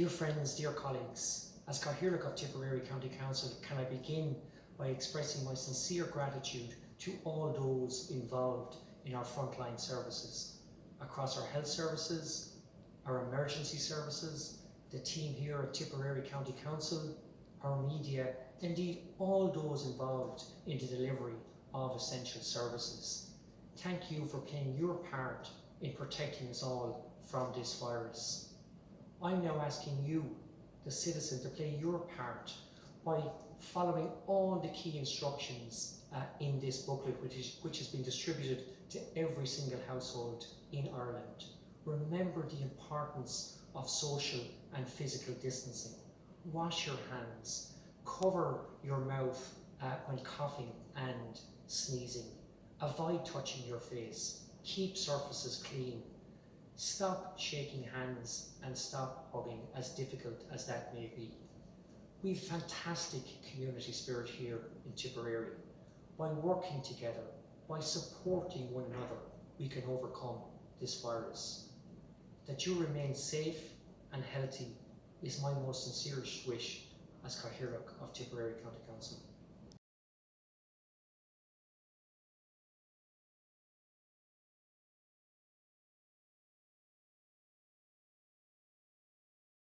Dear friends, dear colleagues, as Cathaoirleach of Tipperary County Council, can I begin by expressing my sincere gratitude to all those involved in our frontline services, across our health services, our emergency services, the team here at Tipperary County Council, our media, indeed all those involved in the delivery of essential services. Thank you for playing your part in protecting us all from this virus. I'm now asking you, the citizen, to play your part by following all the key instructions uh, in this booklet which, is, which has been distributed to every single household in Ireland. Remember the importance of social and physical distancing. Wash your hands. Cover your mouth uh, when coughing and sneezing. Avoid touching your face. Keep surfaces clean. Stop shaking hands and stop hugging, as difficult as that may be. We've fantastic community spirit here in Tipperary. By working together, by supporting one another, we can overcome this virus. That you remain safe and healthy is my most sincerest wish as Cathaoirleach of Tipperary County Council.